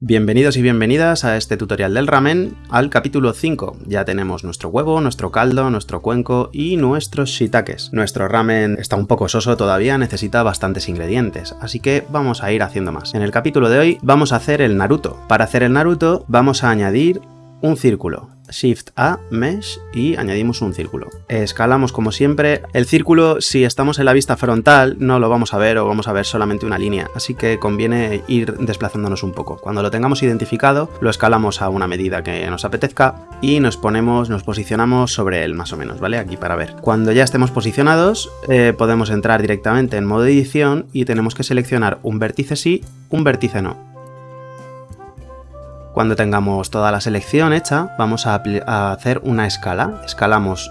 Bienvenidos y bienvenidas a este tutorial del ramen, al capítulo 5. Ya tenemos nuestro huevo, nuestro caldo, nuestro cuenco y nuestros shiitakes. Nuestro ramen está un poco soso todavía, necesita bastantes ingredientes, así que vamos a ir haciendo más. En el capítulo de hoy vamos a hacer el naruto. Para hacer el naruto vamos a añadir un círculo, Shift A, Mesh y añadimos un círculo. Escalamos como siempre. El círculo, si estamos en la vista frontal, no lo vamos a ver o vamos a ver solamente una línea, así que conviene ir desplazándonos un poco. Cuando lo tengamos identificado, lo escalamos a una medida que nos apetezca y nos ponemos, nos posicionamos sobre él más o menos, ¿vale? Aquí para ver. Cuando ya estemos posicionados, eh, podemos entrar directamente en modo edición y tenemos que seleccionar un vértice sí, un vértice no. Cuando tengamos toda la selección hecha, vamos a, hacer una escala. Escalamos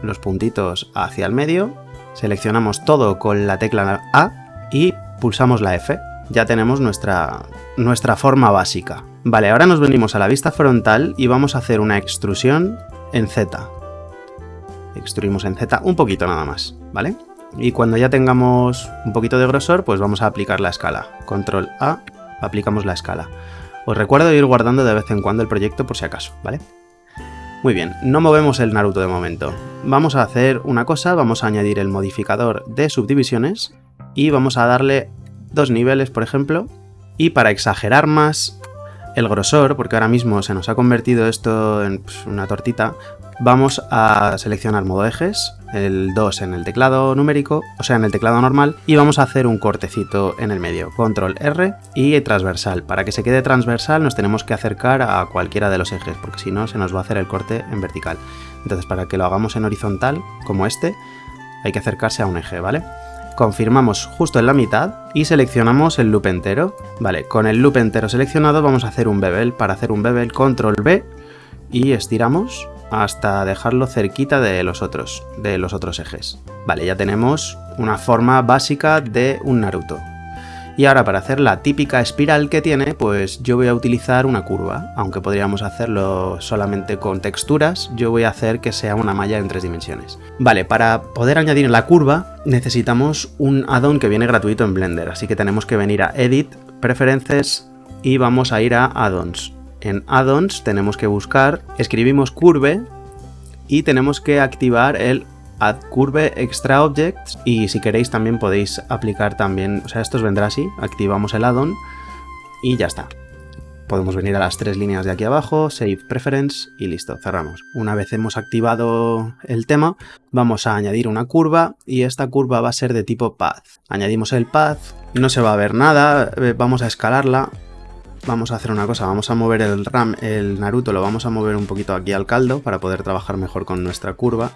los puntitos hacia el medio, seleccionamos todo con la tecla A y pulsamos la F. Ya tenemos nuestra, nuestra forma básica. Vale, ahora nos venimos a la vista frontal y vamos a hacer una extrusión en Z. Extruimos en Z un poquito nada más, ¿vale? Y cuando ya tengamos un poquito de grosor, pues vamos a aplicar la escala. Control A, aplicamos la escala. Os recuerdo ir guardando de vez en cuando el proyecto por si acaso, ¿vale? Muy bien, no movemos el Naruto de momento. Vamos a hacer una cosa, vamos a añadir el modificador de subdivisiones y vamos a darle dos niveles, por ejemplo, y para exagerar más el grosor, porque ahora mismo se nos ha convertido esto en pues, una tortita, vamos a seleccionar modo ejes, el 2 en el teclado numérico, o sea en el teclado normal, y vamos a hacer un cortecito en el medio, control R y transversal. Para que se quede transversal nos tenemos que acercar a cualquiera de los ejes, porque si no se nos va a hacer el corte en vertical. Entonces para que lo hagamos en horizontal, como este, hay que acercarse a un eje, ¿vale? Confirmamos justo en la mitad y seleccionamos el loop entero. Vale, con el loop entero seleccionado vamos a hacer un bevel. Para hacer un bevel, control B y estiramos hasta dejarlo cerquita de los otros, de los otros ejes. Vale, ya tenemos una forma básica de un Naruto. Y ahora para hacer la típica espiral que tiene, pues yo voy a utilizar una curva. Aunque podríamos hacerlo solamente con texturas, yo voy a hacer que sea una malla en tres dimensiones. Vale, para poder añadir la curva necesitamos un add-on que viene gratuito en Blender. Así que tenemos que venir a Edit, Preferences y vamos a ir a Add-ons en add-ons tenemos que buscar, escribimos curve y tenemos que activar el add curve extra objects y si queréis también podéis aplicar también, o sea esto os vendrá así, activamos el add-on y ya está. Podemos venir a las tres líneas de aquí abajo, Save Preference y listo, cerramos. Una vez hemos activado el tema, vamos a añadir una curva y esta curva va a ser de tipo Path. Añadimos el Path, no se va a ver nada, eh, vamos a escalarla vamos a hacer una cosa, vamos a mover el RAM, el Naruto lo vamos a mover un poquito aquí al caldo para poder trabajar mejor con nuestra curva.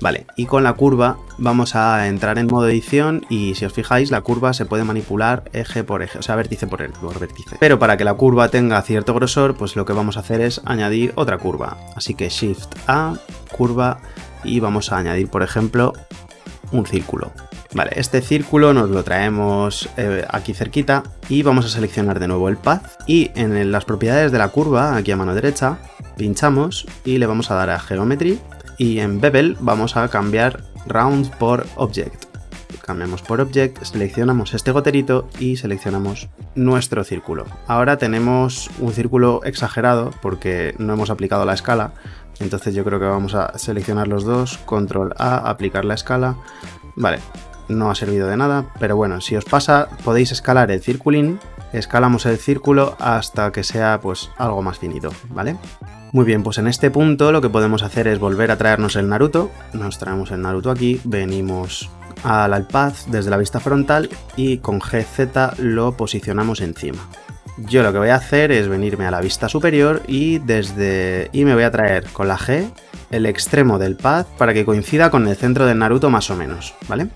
Vale, y con la curva vamos a entrar en modo edición y si os fijáis la curva se puede manipular eje por eje, o sea vértice por, por vértice. Pero para que la curva tenga cierto grosor, pues lo que vamos a hacer es añadir otra curva. Así que Shift A, curva y vamos a añadir por ejemplo un círculo. Vale, este círculo nos lo traemos eh, aquí cerquita y vamos a seleccionar de nuevo el path y en las propiedades de la curva, aquí a mano derecha, pinchamos y le vamos a dar a Geometry y en Bevel vamos a cambiar Round por Object. Cambiamos por Object, seleccionamos este goterito y seleccionamos nuestro círculo. Ahora tenemos un círculo exagerado porque no hemos aplicado la escala, entonces yo creo que vamos a seleccionar los dos, Control A, aplicar la escala. Vale, no ha servido de nada, pero bueno, si os pasa podéis escalar el circulín, escalamos el círculo hasta que sea pues algo más finito, ¿vale? Muy bien, pues en este punto lo que podemos hacer es volver a traernos el Naruto, nos traemos el Naruto aquí, venimos al path desde la vista frontal y con GZ lo posicionamos encima. Yo lo que voy a hacer es venirme a la vista superior y desde y me voy a traer con la G el extremo del path para que coincida con el centro del Naruto más o menos, ¿vale?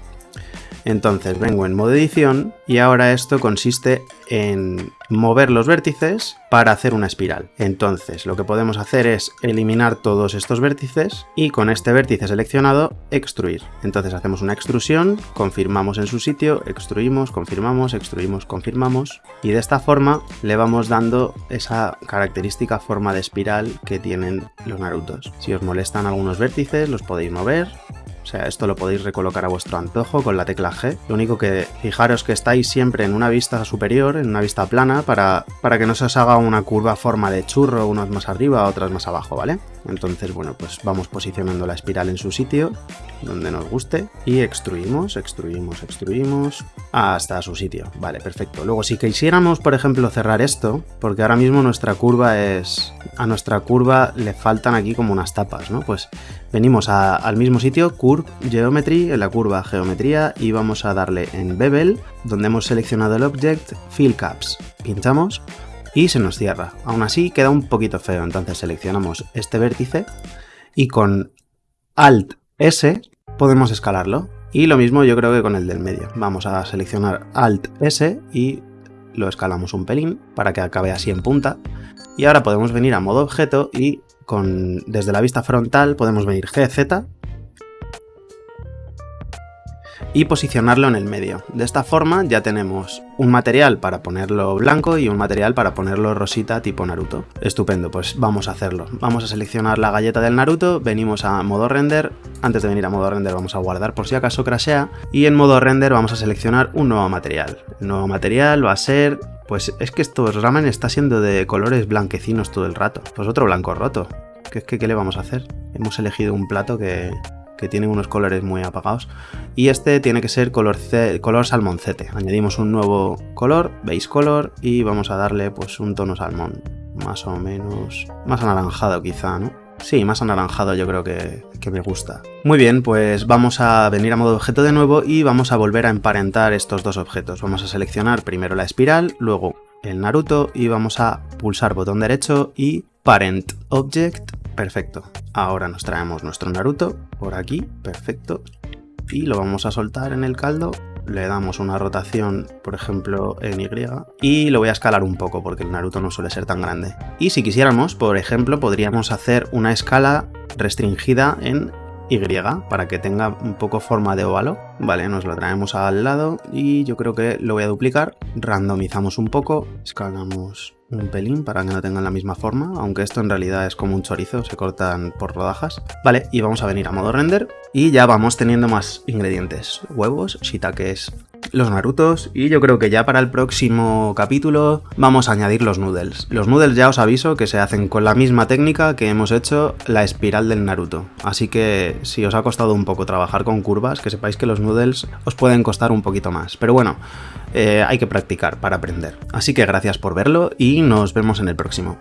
Entonces vengo en modo edición y ahora esto consiste en mover los vértices para hacer una espiral. Entonces lo que podemos hacer es eliminar todos estos vértices y con este vértice seleccionado extruir. Entonces hacemos una extrusión, confirmamos en su sitio, extruimos, confirmamos, extruimos, confirmamos y de esta forma le vamos dando esa característica forma de espiral que tienen los Narutos. Si os molestan algunos vértices los podéis mover O sea, esto lo podéis recolocar a vuestro antojo con la tecla G. Lo único que fijaros que estáis siempre en una vista superior, en una vista plana, para, para que no se os haga una curva forma de churro, unas más arriba, otras más abajo, ¿vale? Entonces, bueno, pues vamos posicionando la espiral en su sitio, donde nos guste, y extruimos, extruimos, extruimos, hasta su sitio. Vale, perfecto. Luego, si quisiéramos, por ejemplo, cerrar esto, porque ahora mismo nuestra curva es... A nuestra curva le faltan aquí como unas tapas, ¿no? Pues venimos al mismo sitio, Curve Geometry, en la curva Geometría, y vamos a darle en Bevel, donde hemos seleccionado el Object, Fill Caps. Pinchamos y se nos cierra. Aún así queda un poquito feo, entonces seleccionamos este vértice y con Alt S podemos escalarlo. Y lo mismo yo creo que con el del medio. Vamos a seleccionar Alt S y lo escalamos un pelín para que acabe así en punta. Y ahora podemos venir a modo objeto y con, desde la vista frontal podemos venir GZ y posicionarlo en el medio. De esta forma ya tenemos un material para ponerlo blanco y un material para ponerlo rosita tipo Naruto. Estupendo, pues vamos a hacerlo. Vamos a seleccionar la galleta del Naruto, venimos a modo render, antes de venir a modo render vamos a guardar por si acaso crashea, y en modo render vamos a seleccionar un nuevo material. El nuevo material va a ser pues es que estos ramen está siendo de colores blanquecinos todo el rato. Pues otro blanco roto. ¿Qué, qué, qué le vamos a hacer? Hemos elegido un plato que, que tiene unos colores muy apagados. Y este tiene que ser color, color salmoncete. Añadimos un nuevo color, base color, y vamos a darle pues un tono salmón. Más o menos... Más anaranjado quizá, ¿no? Sí, más anaranjado yo creo que, que, me gusta. Muy bien, pues vamos a venir a modo objeto de nuevo y vamos a volver a emparentar estos dos objetos. Vamos a seleccionar primero la espiral, luego el Naruto y vamos a pulsar botón derecho y Parent Object Perfecto. Ahora nos traemos nuestro Naruto por aquí, perfecto. Y lo vamos a soltar en el caldo. Le damos una rotación, por ejemplo, en Y. Y lo voy a escalar un poco porque el Naruto no suele ser tan grande. Y si quisiéramos, por ejemplo, podríamos hacer una escala restringida en y para que tenga un poco forma de óvalo. Vale, nos lo traemos al lado y yo creo que lo voy a duplicar. Randomizamos un poco, escalamos un pelín para que no tengan la misma forma, aunque esto en realidad es como un chorizo, se cortan por rodajas. Vale, y vamos a venir a modo render y ya vamos teniendo más ingredientes. Huevos, shiitakes, los narutos y yo creo que ya para el próximo capítulo vamos a añadir los noodles. Los noodles ya os aviso que se hacen con la misma técnica que hemos hecho la espiral del Naruto. Así que si os ha costado un poco trabajar con curvas, que sepáis que los noodles os pueden costar un poquito más. Pero bueno, eh, hay que practicar para aprender. Así que gracias por verlo y nos vemos en el próximo.